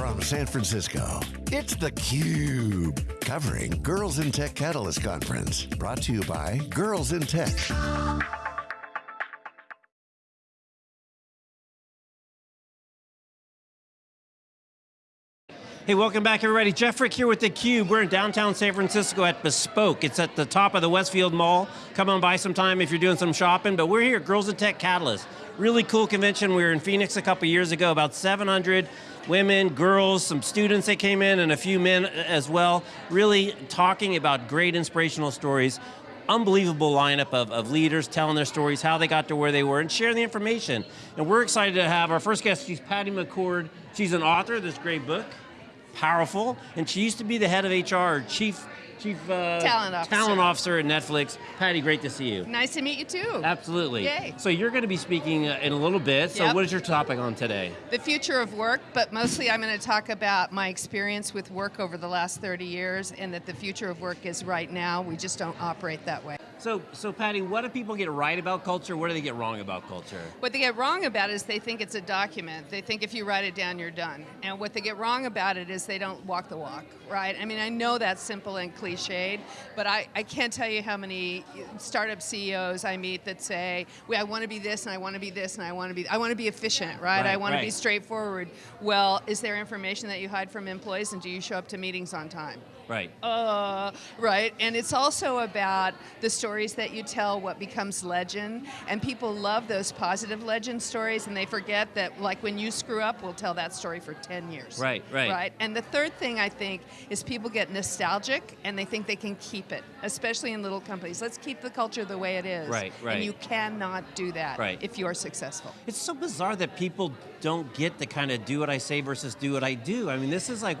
from San Francisco, it's theCUBE, covering Girls in Tech Catalyst Conference. Brought to you by Girls in Tech. Hey, welcome back everybody. Jeff Frick here with theCUBE. We're in downtown San Francisco at Bespoke. It's at the top of the Westfield Mall. Come on by sometime if you're doing some shopping, but we're here at Girls in Tech Catalyst. Really cool convention. We were in Phoenix a couple years ago, about 700 women, girls, some students that came in, and a few men as well. Really talking about great inspirational stories unbelievable lineup of, of leaders telling their stories, how they got to where they were, and sharing the information. And we're excited to have our first guest, she's Patty McCord. She's an author of this great book, powerful, and she used to be the head of HR, chief Chief uh, Talent Officer. Talent Officer at Netflix. Patty, great to see you. Nice to meet you too. Absolutely. Yay. So you're going to be speaking uh, in a little bit, so Yep. what is your topic on today? The future of work, but mostly I'm going to talk about my experience with work over the last 30 years and that the future of work is right now. We just don't operate that way. So, so Patty, what do people get right about culture? What do they get wrong about culture? What they get wrong about is they think it's a document. They think if you write it down, you're done. And what they get wrong about it is they don't walk the walk, right? I mean, I know that's simple and cliched, but I, I can't tell you how many startup CEOs I meet that say, well, I want to be this and I want to be this and I want to be, I want to be efficient, right? I Right, want to be straightforward. Well, is there information that you hide from employees and do you show up to meetings on time? Right. uh, right? And it's also about the stories that you tell, what becomes legend, and people love those positive legend stories, and they forget that, like when you screw up, we'll tell that story for 10 years. Right, right. Right. And the third thing I think is people get nostalgic and they think they can keep it, especially in little companies. Let's keep the culture the way it is. Right, right. And you cannot do that Right. if you're successful. It's so bizarre that people don't get the kind of do what I say versus do what I do. I mean, this is like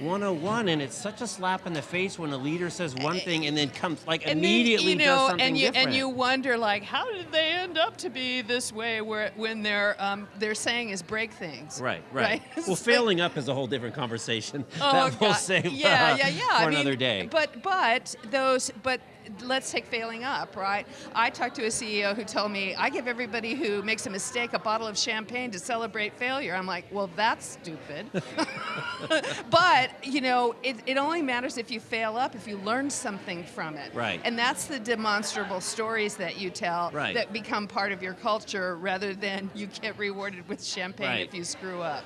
101 and it's such a slap in the face when a leader says one thing and then comes like And then, immediately you know, does something and you different. and you wonder like, how did they end up to be this way? Where when they're um, they're saying is break things. Right, right. It's Well, like- failing up is a whole different conversation Oh, that we'll God. save yeah, uh, yeah, yeah. for I mean, another day. But but those but let's take failing up, right? I talked to a CEO who told me I give everybody who makes a mistake a bottle of champagne to celebrate failure. I'm like, well, that's stupid. but you know, it, it only matters if you fail up, if you learn something from it. Right. And that's the demonstrable stories that you tell Right. that become part of your culture, rather than you get rewarded with champagne Right. if you screw up.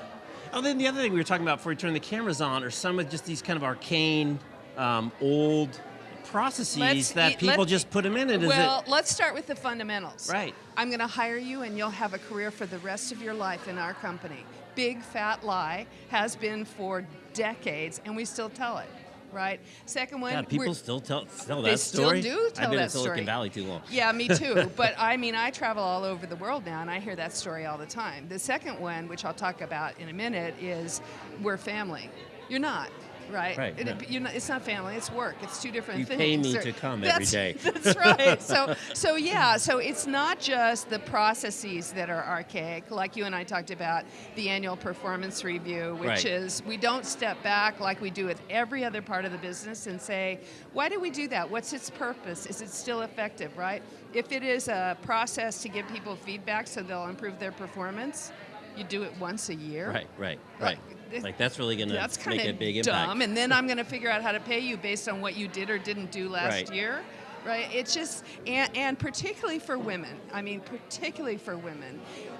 Oh, then the other thing we were talking about before we turned the cameras on are some of just these kind of arcane, um, old processes Let's that people just put them in. And is well, it, let's start with the fundamentals. Right. I'm going to hire you and you'll have a career for the rest of your life in our company. Big fat lie has been for decades and we still tell it, right? Second one, God, people still tell, tell that story. They still do tell I've been that in Silicon story. Valley too long. yeah, me too. but I mean, I travel all over the world now, and I hear that story all the time. The second one, which I'll talk about in a minute, is we're family. You're not. Right. Right, It- no. not, it's not family. It's work. It's two different You things. pay me to come every day. That's right. So, so yeah. So it's not just the processes that are archaic, like you and I talked about the annual performance review, which Right. is we don't step back like we do with every other part of the business and say, why do we do that? What's its purpose? Is it still effective, right? If it is a process to give people feedback so they'll improve their performance, you do it once a year. Right, right, right. this- Like that's really going to make a of big dumb, impact. and then I'm going to figure out how to pay you based on what you did or didn't do last Right. year. Right? It's just, and, and particularly for women, I mean, particularly for women,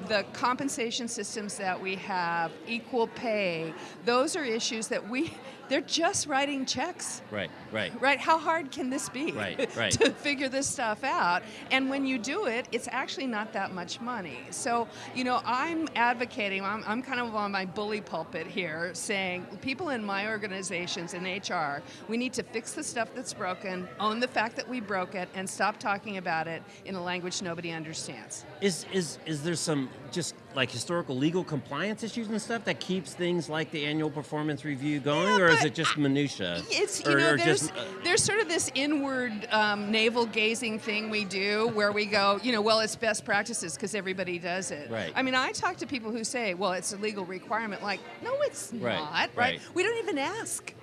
the compensation systems that we have, equal pay, those are issues that we, they're just writing checks. Right, right. Right? How hard can this be? Right, right. to figure this stuff out. And when you do it, it's actually not that much money. So, you know, I'm advocating, I'm, I'm kind of on my bully pulpit here saying people in my organizations in HR, we need to fix the stuff that's broken, own the fact that we broke it, and stop talking about it in a language nobody understands. Is is is there some just like historical legal compliance issues and stuff that keeps things like the annual performance review going, Yeah, or is it just minutia? It's you or, know or there's just, uh, there's sort of this inward um, navel gazing thing we do where we go you know well it's best practices because everybody does it. Right. I mean I talk to people who say well it's a legal requirement like no it's Right, not right. right. We don't even ask.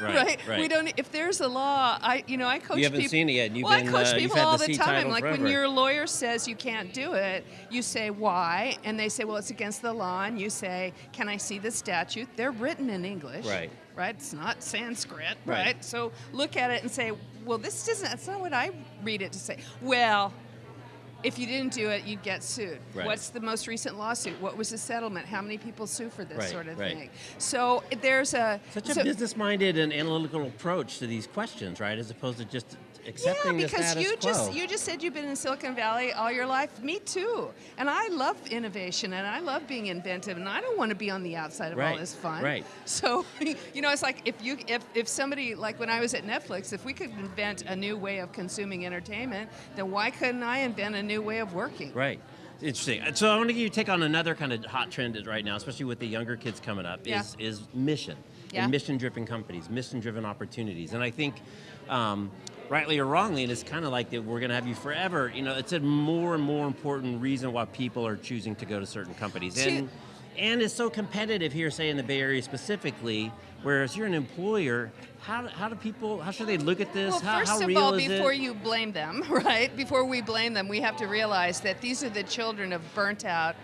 Right, right. We don't. If there's a law, I you know I coach. You haven't people, seen it yet. You've well, been, I coach uh, people all the the time. Like when your lawyer says you can't do it, you say why, and they say, well, it's against the law, and you say, can I see the statute? They're written in English. Right. Right. It's not Sanskrit. Right. Right. So look at it and say, well, this doesn't. That's not what I read it to say. Well. If you didn't do it, you'd get sued. Right. What's the most recent lawsuit? What was the settlement? How many people sue for this Right, sort of right. thing? So there's a Such a business-minded and analytical approach to these questions, right? As opposed to just accepting yeah, because status you quo. just you just said you've been in Silicon Valley all your life. Me too. And I love innovation and I love being inventive and I don't want to be on the outside of Right, all this fun. right. So you know, it's like if you if if somebody like when I was at Netflix, if we could invent a new way of consuming entertainment, then why couldn't I invent a new way of working? Right. Interesting. So I want to give you take on another kind of hot trend right now, especially with the younger kids coming up, Yeah. is is mission Yeah. and mission-driven companies, mission-driven opportunities, and I think. Um, Rightly or wrongly, and it's kind of like that we're going to have you forever. You know, it's a more and more important reason why people are choosing to go to certain companies, To- and and it's so competitive here, say in the Bay Area specifically. Whereas you're an employer, how, how do people? How should they look at this? Well, how, first how of real all, before it? you blame them, right? Before we blame them, we have to realize that these are the children of burnt out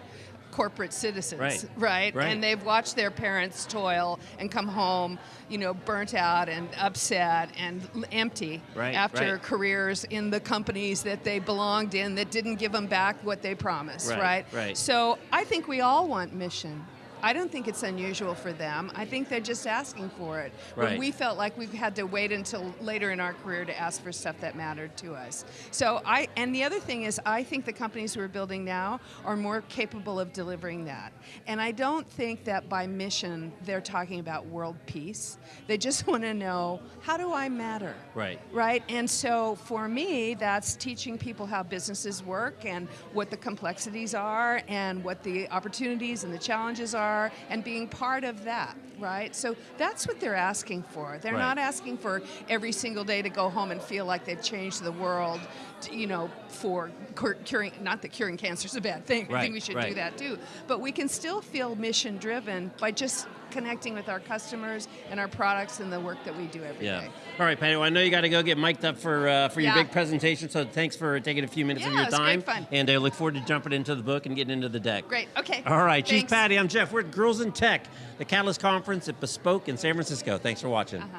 corporate citizens, Right. right? Right. And they've watched their parents toil and come home, you know, burnt out and upset and empty Right, after right. careers in the companies that they belonged in that didn't give them back what they promised, Right, right? right. So I think we all want mission. I don't think it's unusual for them. I think they're just asking for it. When Right. we felt like we had to wait until later in our career to ask for stuff that mattered to us. So I and the other thing is I think the companies we're building now are more capable of delivering that. And I don't think that by mission they're talking about world peace. They just want to know how do I matter? Right. Right? And so for me that's teaching people how businesses work and what the complexities are and what the opportunities and the challenges are and being part of that, right? So that's what they're asking for. They're Right. not asking for every single day to go home and feel like they've changed the world, to, you know, for cur- curing, not that curing cancer is a bad thing. I think we should right. do that too. But we can still feel mission driven by just connecting with our customers and our products and the work that we do every day. Yeah. All right, Patty. Well, I know you got to go get mic'd up for uh, for your Yeah. big presentation. So thanks for taking a few minutes of Yeah, your it's great time. fun. And I look forward to jumping into the book and getting into the deck. Great. Okay. All right. Thanks. Patty. I'm Jeff. We're at Girls in Tech, the Catalyst Conference at Bespoke in San Francisco. Thanks for watching. Uh-huh.